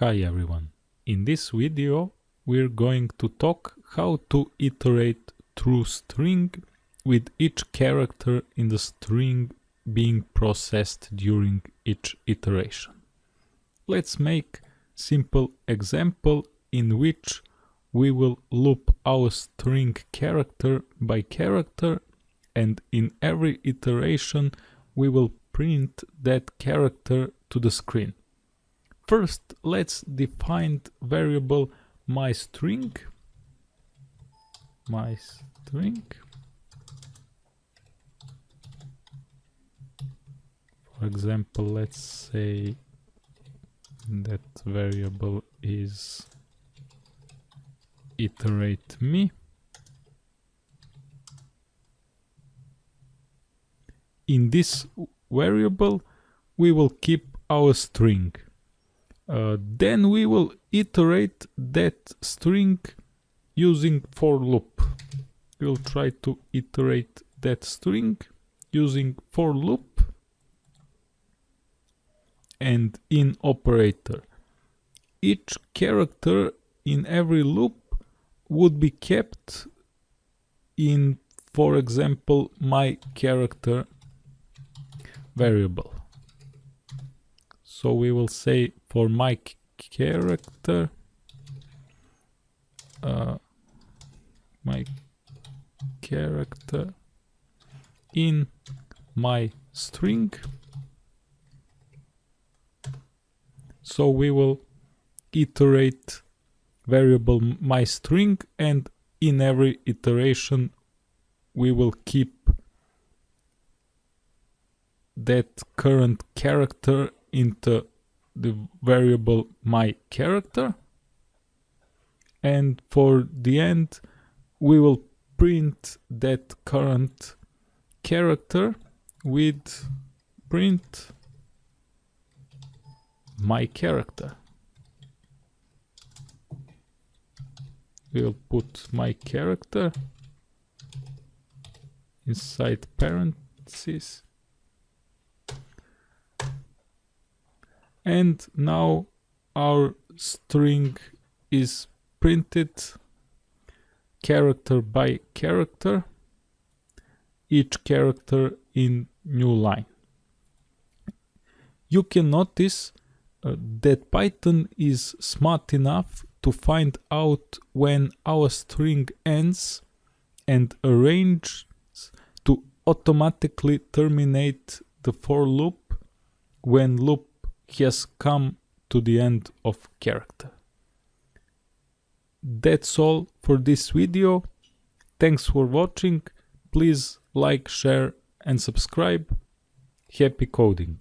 Hi everyone. In this video we're going to talk how to iterate through string with each character in the string being processed during each iteration. Let's make simple example in which we will loop our string character by character and in every iteration we will print that character to the screen. First, let's define variable myString. MyString. For example, let's say that variable is iterate me. In this variable, we will keep our string. Uh, then we will iterate that string using for loop. We'll try to iterate that string using for loop and in operator. Each character in every loop would be kept in, for example, my character variable. So we will say for my character, uh, my character in my string. So we will iterate variable my string and in every iteration we will keep that current character into the variable my character. And for the end we will print that current character with print my character. We'll put my character inside parentheses and now our string is printed character by character each character in new line. You can notice uh, that python is smart enough to find out when our string ends and arrange to automatically terminate the for loop when loop has come to the end of character. That's all for this video. Thanks for watching. Please like, share and subscribe. Happy coding!